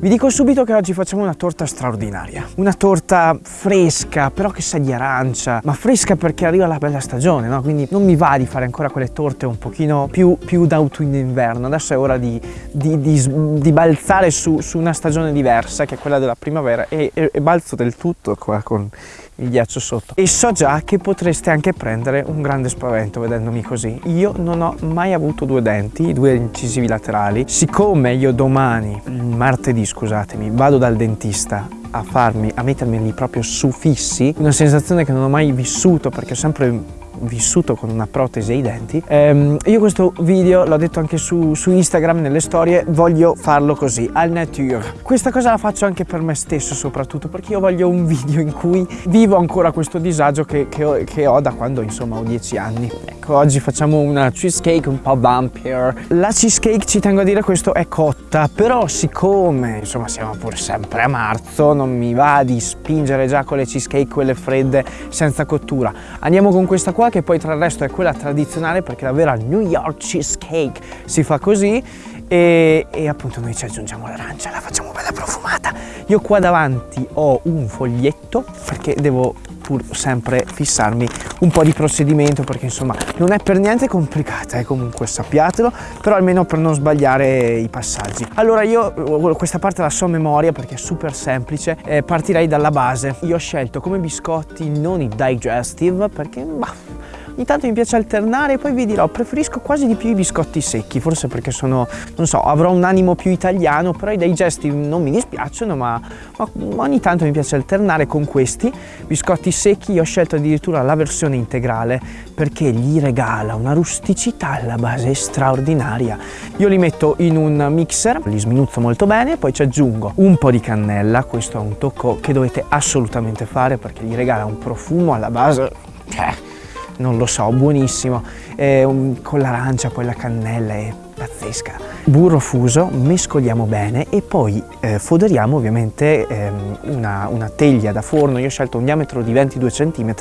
Vi dico subito che oggi facciamo una torta straordinaria, una torta fresca, però che sa di arancia, ma fresca perché arriva la bella stagione, no? Quindi non mi va di fare ancora quelle torte un pochino più, più d'autunno-inverno, adesso è ora di, di, di, di balzare su, su, una stagione diversa, che è quella della primavera, e, e, e balzo del tutto qua con il ghiaccio sotto. E so già che potreste anche prendere un grande spavento vedendomi così. Io non ho mai avuto due denti due incisivi laterali. Siccome io domani martedì scusatemi vado dal dentista a farmi a mettermeli proprio su fissi una sensazione che non ho mai vissuto perché ho sempre vissuto con una protesi ai denti. Ehm, io questo video l'ho detto anche su, su, Instagram nelle storie voglio farlo così al nature questa cosa la faccio anche per me stesso soprattutto perché io voglio un video in cui vivo ancora questo disagio che, che, ho, che ho, da quando insomma ho 10 anni. Ecco oggi facciamo una cheesecake un po' vampire la cheesecake ci tengo a dire questo è cotta però siccome insomma siamo pure sempre a marzo non mi va di spingere già con le cheesecake quelle fredde senza cottura. Andiamo con questa qua che poi tra il resto è quella tradizionale perché la vera New York cheesecake si fa così e, e appunto noi ci aggiungiamo l'arancia, la facciamo bella profumata. Io qua davanti ho un foglietto perché devo pur sempre fissarmi un po' di procedimento perché insomma non è per niente complicata eh, comunque sappiatelo però almeno per non sbagliare i passaggi. Allora io questa parte la so a memoria perché è super semplice eh, partirei dalla base. Io ho scelto come biscotti non i digestive perché bah, ogni tanto mi piace alternare poi vi dirò preferisco quasi di più i biscotti secchi forse perché sono non so avrò un animo più italiano però i digesti non mi dispiacciono ma, ma ogni tanto mi piace alternare con questi. Biscotti secchi io ho scelto addirittura la versione integrale perché gli regala una rusticità alla base straordinaria. Io li metto in un mixer li sminuzzo molto bene poi ci aggiungo un po' di cannella questo è un tocco che dovete assolutamente fare perché gli regala un profumo alla base cioè non lo so, buonissimo, eh, un, con l'arancia, poi la cannella è pazzesca. Burro fuso, mescoliamo bene e poi eh, foderiamo ovviamente ehm, una, una, teglia da forno, io ho scelto un diametro di 22 cm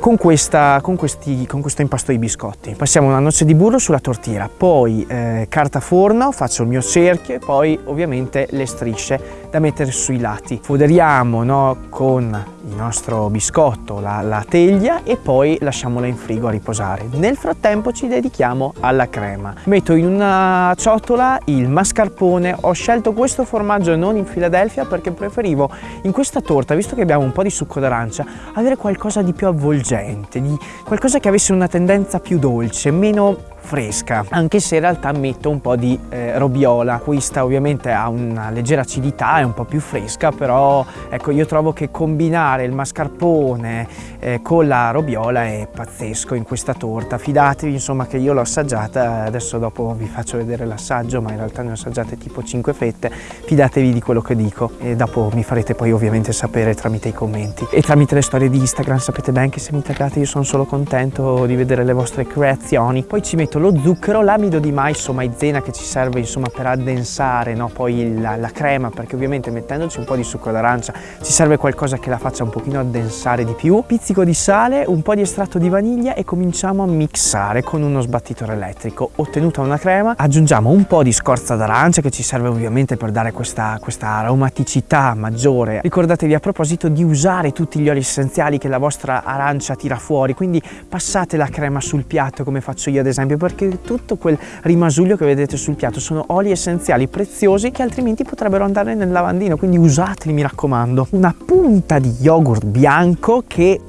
con, questa, con, questi, con questo impasto di biscotti. Passiamo una noce di burro sulla tortiera, poi eh, carta forno, faccio il mio cerchio e poi ovviamente le strisce da mettere sui lati. Foderiamo no, con il nostro biscotto la, la teglia e poi lasciamola in frigo a riposare. Nel frattempo ci dedichiamo alla crema. Metto in una ciotola il mascarpone, ho scelto questo formaggio non in Philadelphia perché preferivo in questa torta, visto che abbiamo un po' di succo d'arancia, avere qualcosa di più avvolgente, di qualcosa che avesse una tendenza più dolce, meno fresca. Anche se in realtà metto un po' di eh, robiola. Questa ovviamente ha una leggera acidità è un po' più fresca però ecco io trovo che combinare il mascarpone eh, con la robiola è pazzesco in questa torta. Fidatevi insomma che io l'ho assaggiata adesso dopo vi faccio vedere l'assaggio ma in realtà ne ho assaggiate tipo 5 fette. Fidatevi di quello che dico e dopo mi farete poi ovviamente sapere tramite i commenti. E tramite le storie di Instagram sapete ben che se mi taggate io sono solo contento di vedere le vostre creazioni. Poi ci metto lo zucchero, l'amido di mais o maizena che ci serve insomma per addensare no, poi la, la, crema perché ovviamente mettendoci un po' di succo d'arancia ci serve qualcosa che la faccia un pochino addensare di più, pizzico di sale, un po' di estratto di vaniglia e cominciamo a mixare con uno sbattitore elettrico. Ottenuta una crema aggiungiamo un po' di scorza d'arancia che ci serve ovviamente per dare questa, questa aromaticità maggiore. Ricordatevi a proposito di usare tutti gli oli essenziali che la vostra arancia tira fuori quindi passate la crema sul piatto come faccio io ad esempio perché tutto quel rimasuglio che vedete sul piatto sono oli essenziali preziosi che altrimenti potrebbero andare nel lavandino, quindi usateli mi raccomando. Una punta di yogurt bianco che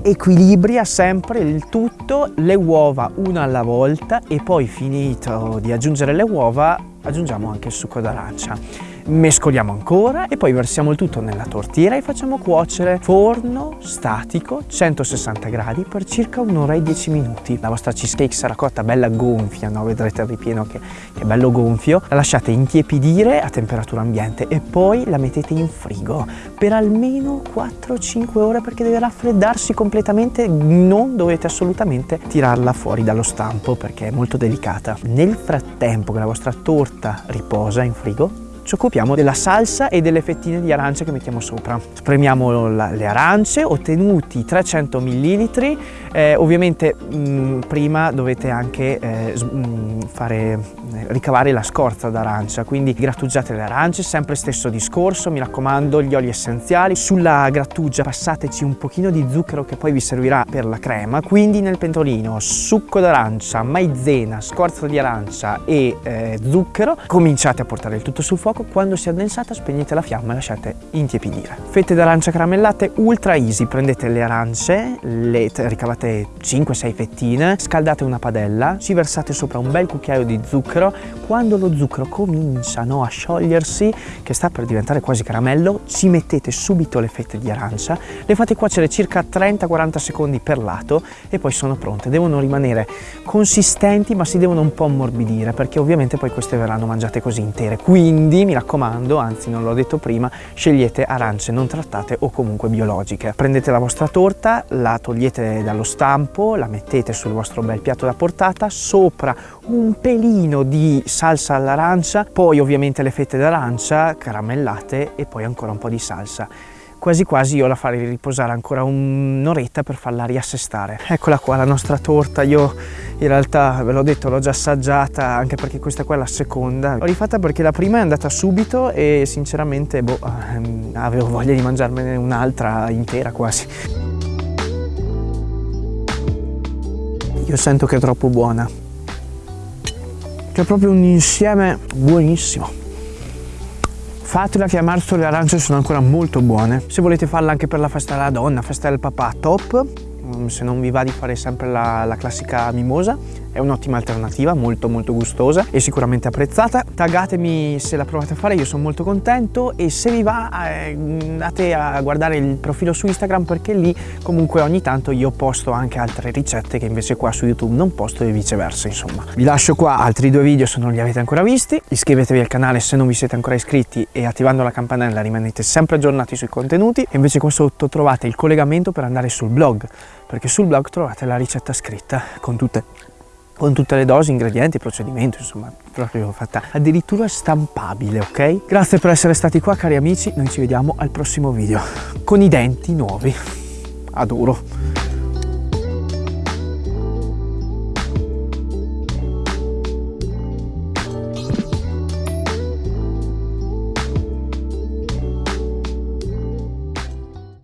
equilibria sempre il tutto, le uova una alla volta e poi finito di aggiungere le uova aggiungiamo anche il succo d'arancia mescoliamo ancora e poi versiamo il tutto nella tortiera e facciamo cuocere forno statico 160 gradi per circa un'ora e 10 minuti. La vostra cheesecake sarà cotta bella gonfia no? vedrete il ripieno che, che è bello gonfio. La lasciate intiepidire a temperatura ambiente e poi la mettete in frigo per almeno 4-5 ore perché deve raffreddarsi completamente. Non dovete assolutamente tirarla fuori dallo stampo perché è molto delicata. Nel frattempo che la vostra torta riposa in frigo ci occupiamo della salsa e delle fettine di arancia che mettiamo sopra. Spremiamo la, le arance, ottenuti 300 ml, eh, ovviamente mh, mm, prima dovete anche eh, mh, mm, fare, eh, ricavare la scorza d'arancia, quindi grattugiate le arance, sempre stesso discorso, mi raccomando, gli oli essenziali. Sulla grattugia passateci un pochino di zucchero che poi vi servirà per la crema, quindi nel pentolino succo d'arancia, maizena, scorza di arancia e eh, zucchero, cominciate a portare il tutto sul fuoco, quando si è addensata spegnete la fiamma e lasciate intiepidire. Fette d'arancia caramellate ultra easy, prendete le arance, le ricavate 5-6 fettine, scaldate una padella, ci versate sopra un bel cucchiaio di zucchero, quando lo zucchero comincia no, a sciogliersi, che sta per diventare quasi caramello, ci mettete subito le fette di arancia, le fate cuocere circa 30-40 secondi per lato e poi sono pronte. Devono rimanere consistenti ma si devono un po' ammorbidire perché ovviamente poi queste verranno mangiate così intere. Quindi mi raccomando, anzi non l'ho detto prima, scegliete arance non trattate o comunque biologiche. Prendete la vostra torta, la togliete dallo stampo, la mettete sul vostro bel piatto da portata, sopra un pelino di salsa all'arancia, poi ovviamente le fette d'arancia caramellate e poi ancora un po' di salsa quasi quasi io la farei riposare ancora un'oretta per farla riassestare. Eccola qua la nostra torta, io in realtà ve l'ho detto l'ho già assaggiata anche perché questa qua è la seconda. L'ho rifatta perché la prima è andata subito e sinceramente boh, ehm, avevo voglia di mangiarmene un'altra intera quasi. Io sento che è troppo buona. C'è proprio un insieme buonissimo. Fatela che a marzo le arance sono ancora molto buone. Se volete farla anche per la festa della donna, festa del papà, top. Mm, se non vi va di fare sempre la, la classica mimosa, è un'ottima alternativa, molto molto gustosa e sicuramente apprezzata. Taggatemi se la provate a fare, io sono molto contento e se vi va eh, andate a guardare il profilo su Instagram perché lì comunque ogni tanto io posto anche altre ricette che invece qua su YouTube non posto e viceversa insomma. Vi lascio qua altri due video se non li avete ancora visti, iscrivetevi al canale se non vi siete ancora iscritti e attivando la campanella rimanete sempre aggiornati sui contenuti e invece qua sotto trovate il collegamento per andare sul blog perché sul blog trovate la ricetta scritta con tutte con tutte le dosi, ingredienti, procedimento, insomma, proprio fatta addirittura stampabile, ok? Grazie per essere stati qua, cari amici, noi ci vediamo al prossimo video, con i denti nuovi. Adoro.